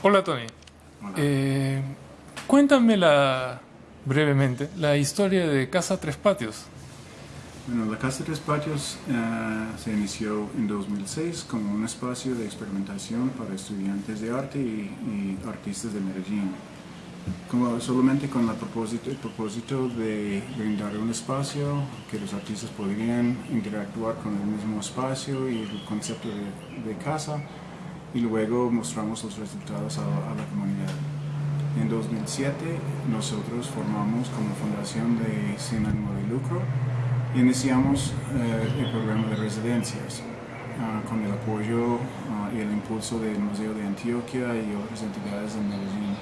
Hola Tony. Eh, cuéntame la, brevemente la historia de Casa Tres Patios. Bueno, la Casa Tres Patios eh, se inició en 2006 como un espacio de experimentación para estudiantes de arte y, artistas de Medellín. Como solamente con la propósito, el propósito de brindar un espacio que los artistas podrían interactuar con el mismo espacio y el concepto de casa y luego mostramos los resultados a, la comunidad. En 2007 nosotros formamos como fundación de sin ánimo de lucro y iniciamos eh, el programa de residencias ah, con el apoyo ah, y el impulso del Museo de Antioquia y otras entidades de Medellín.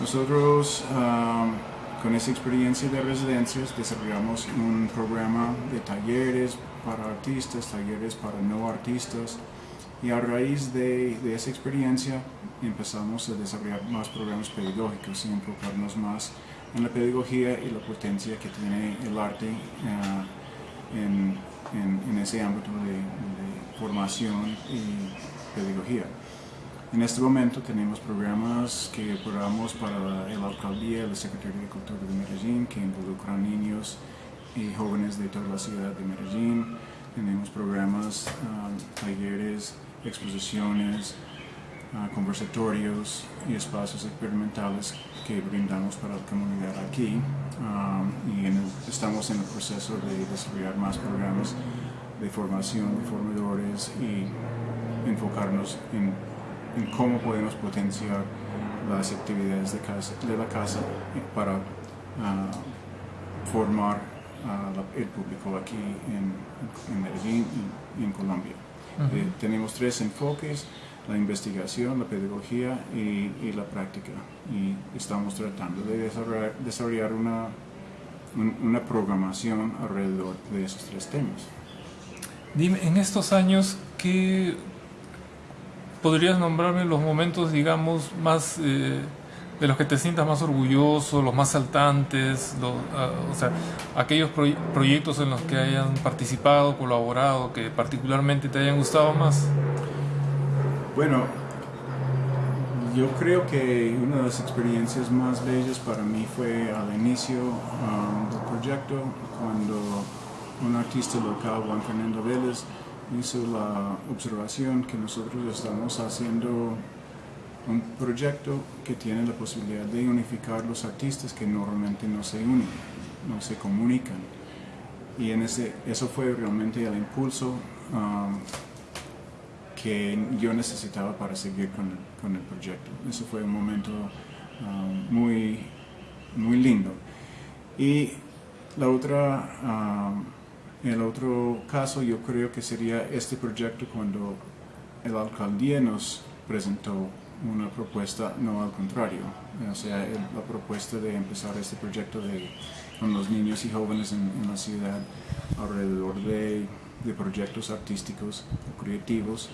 Nosotros ah, con esa experiencia de residencias desarrollamos un programa de talleres para artistas, talleres para no artistas, y a raíz de, esa experiencia empezamos a desarrollar más programas pedagógicos y enfocarnos más en la pedagogía y la potencia que tiene el arte eh, en, ese ámbito de, formación y pedagogía. En este momento tenemos programas que operamos para la alcaldía, la Secretaría de Cultura de Medellín, que involucran niños y jóvenes de toda la ciudad de Medellín. Ah, talleres, exposiciones, ah, conversatorios y espacios experimentales que brindamos para la comunidad aquí ah, y estamos en el proceso de desarrollar más programas de formación de formadores y enfocarnos en, cómo podemos potenciar las actividades de, la casa para ah, formar el público aquí en, Medellín y en Colombia. Eh, tenemos tres enfoques, la investigación, la pedagogía y, la práctica. Y estamos tratando de desarrollar, desarrollar una, una programación alrededor de esos tres temas. Dime, en estos años, ¿qué podrías nombrarme los momentos, digamos, más... Eh, de los que te sientas más orgulloso, los más saltantes, ah, o sea, aquellos proyectos en los que hayan participado, colaborado, que particularmente te hayan gustado más? Bueno, yo creo que una de las experiencias más bellas para mí fue al inicio um, del proyecto, cuando un artista local, Juan Fernando Vélez, hizo la observación que nosotros estamos haciendo un proyecto que tiene la posibilidad de unificar los artistas que normalmente no se unen, no se comunican. Y en ese, eso fue realmente el impulso um, que yo necesitaba para seguir con el, proyecto. Eso fue un momento um, muy, muy lindo. Y la otra, um, el otro caso yo creo que sería este proyecto cuando el alcaldía nos presentó una propuesta, no al contrario, o sea, la propuesta de empezar este proyecto de, con los niños y jóvenes en, la ciudad alrededor de, de, proyectos artísticos o creativos.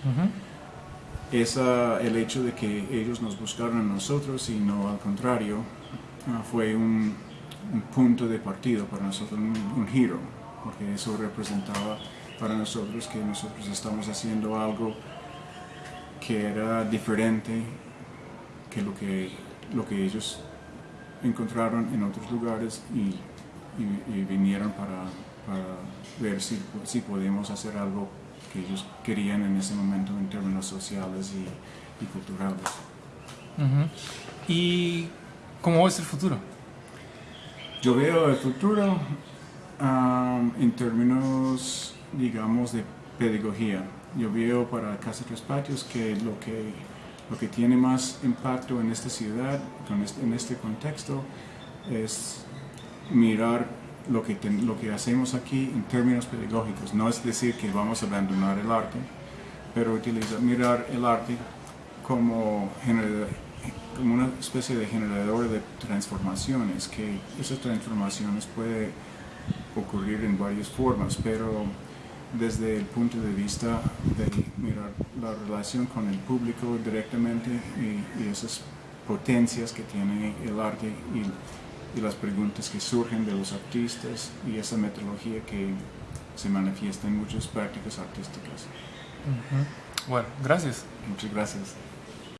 Esa, el hecho de que ellos nos buscaron a nosotros y no al contrario, ah, fue un, un, punto de partido para nosotros, un, un giro, porque eso representaba para nosotros que nosotros estamos haciendo algo que era diferente que lo que, lo que ellos encontraron en otros lugares y, vinieron para, ver si, si podemos hacer algo que ellos querían en ese momento en términos sociales y, culturales. ¿Y cómo es el futuro? Yo veo el futuro en términos, digamos, de pedagogía yo veo para Casa Tres Patios que lo que, lo que tiene más impacto en esta ciudad, en este contexto, es mirar lo que, lo que hacemos aquí en términos pedagógicos. No es decir que vamos a abandonar el arte, pero utilizar, mirar el arte como, como una especie de generador de transformaciones, que esas transformaciones pueden ocurrir en varias formas, pero desde el punto de vista de mirar la relación con el público directamente y, esas potencias que tiene el arte y, las preguntas que surgen de los artistas y esa metodología que se manifiesta en muchas prácticas artísticas. Bueno, gracias. Muchas gracias.